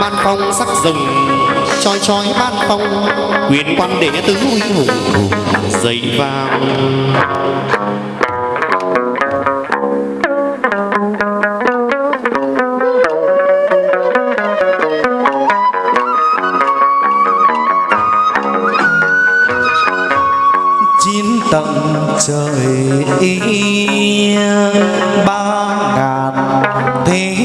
ban phong sắc rồng chói chói ban phong. Quyền quan đệ tứ huy hùng dậy vàng. Chín tầng trời ba ngàn thế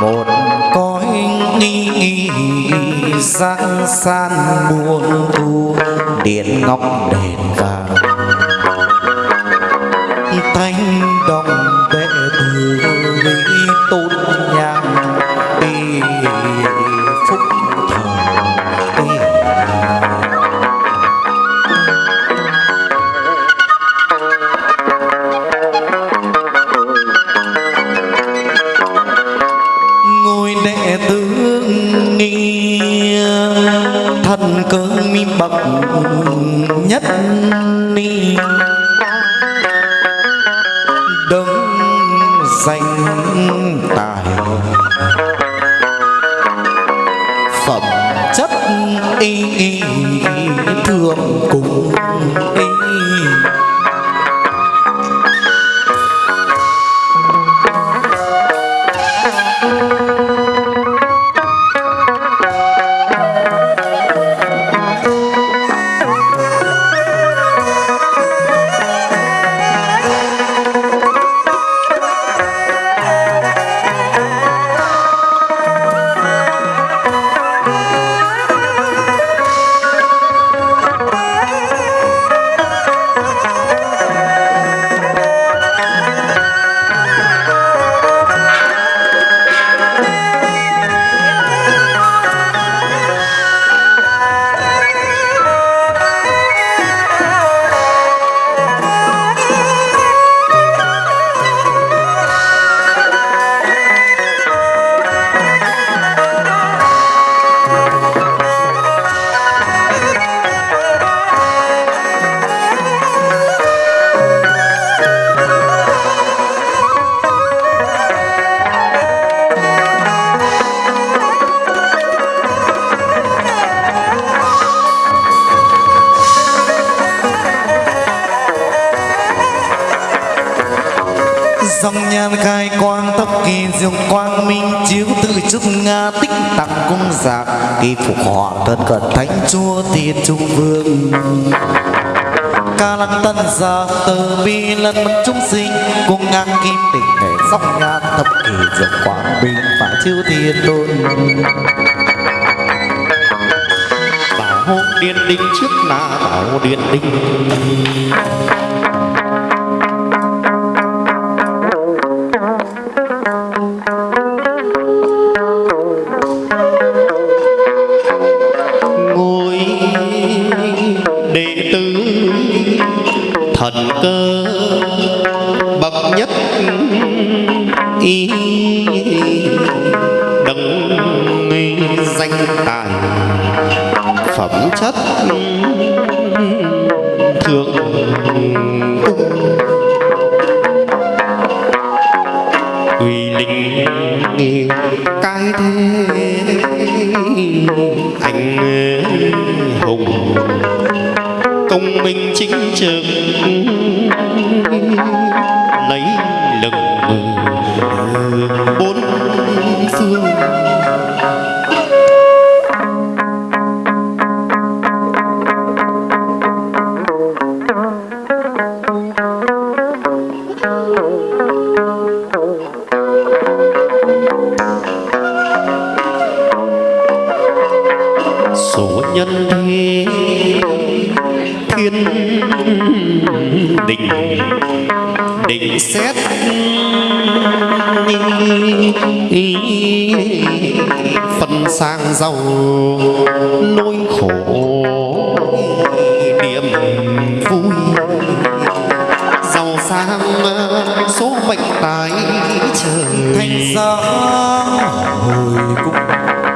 một cõi nghi giang san buồn thu điện ngọc đèn vàng thanh cơ mi bậc nhất ni. Đứng danh tài. Phẩm chất y y thường cùng. Dòng nhan khai quang tóc kỳ diệu quang minh chiếu tự chúc nga tích tặng cung giạc. Kỳ phục họ thân cận thánh chúa thiên trung vương. Ca lăng tân gia từ bi lân mất chúng sinh, cung ngang kim tình ngày sóc nga thập kỳ diệu quang minh phải chiếu thiên tôn. Bảo hộ điện đinh trước là bảo điện đinh. Cơ bậc nhất y đấng danh tài phẩm chất thượng uy linh cái thế anh hùng công minh chính trực lấy lừng bốn phương. Số nhân thế thiên định định xét phân sang giàu nỗi khổ điểm vui. Giàu sang số mệnh tài trời thành ra hồi cung